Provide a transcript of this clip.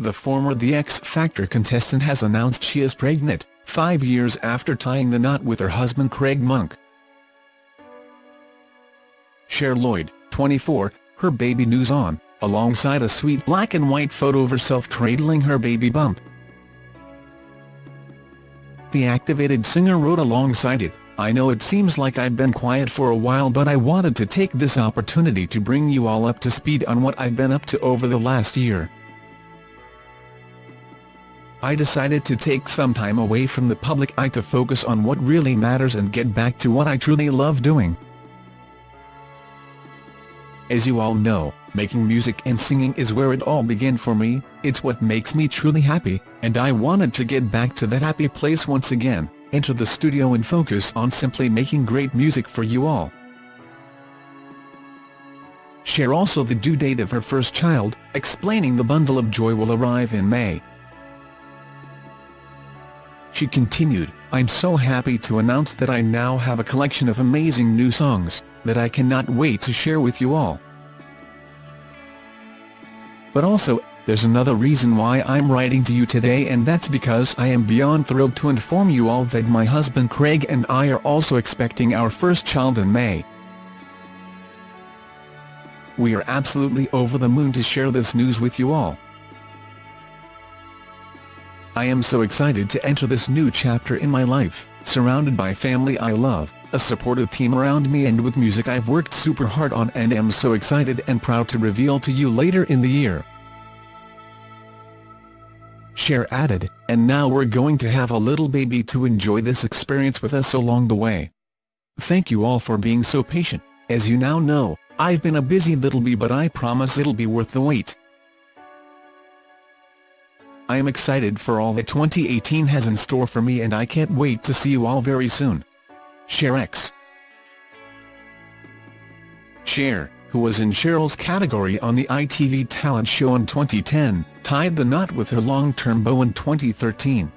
the former The X Factor contestant has announced she is pregnant, five years after tying the knot with her husband Craig Monk. Cher Lloyd, 24, her baby news on, alongside a sweet black and white photo of herself cradling her baby bump. The activated singer wrote alongside it, I know it seems like I've been quiet for a while but I wanted to take this opportunity to bring you all up to speed on what I've been up to over the last year. I decided to take some time away from the public eye to focus on what really matters and get back to what I truly love doing. As you all know, making music and singing is where it all began for me, it's what makes me truly happy, and I wanted to get back to that happy place once again, enter the studio and focus on simply making great music for you all. Cher also the due date of her first child, explaining the bundle of joy will arrive in May. She continued, I'm so happy to announce that I now have a collection of amazing new songs, that I cannot wait to share with you all. But also, there's another reason why I'm writing to you today and that's because I am beyond thrilled to inform you all that my husband Craig and I are also expecting our first child in May. We are absolutely over the moon to share this news with you all. I am so excited to enter this new chapter in my life, surrounded by family I love, a supportive team around me and with music I've worked super hard on and am so excited and proud to reveal to you later in the year. Cher added, and now we're going to have a little baby to enjoy this experience with us along the way. Thank you all for being so patient, as you now know, I've been a busy little bee but I promise it'll be worth the wait. I am excited for all that 2018 has in store for me and I can't wait to see you all very soon. Cher X Cher, who was in Cheryl's category on the ITV talent show in 2010, tied the knot with her long-term beau in 2013.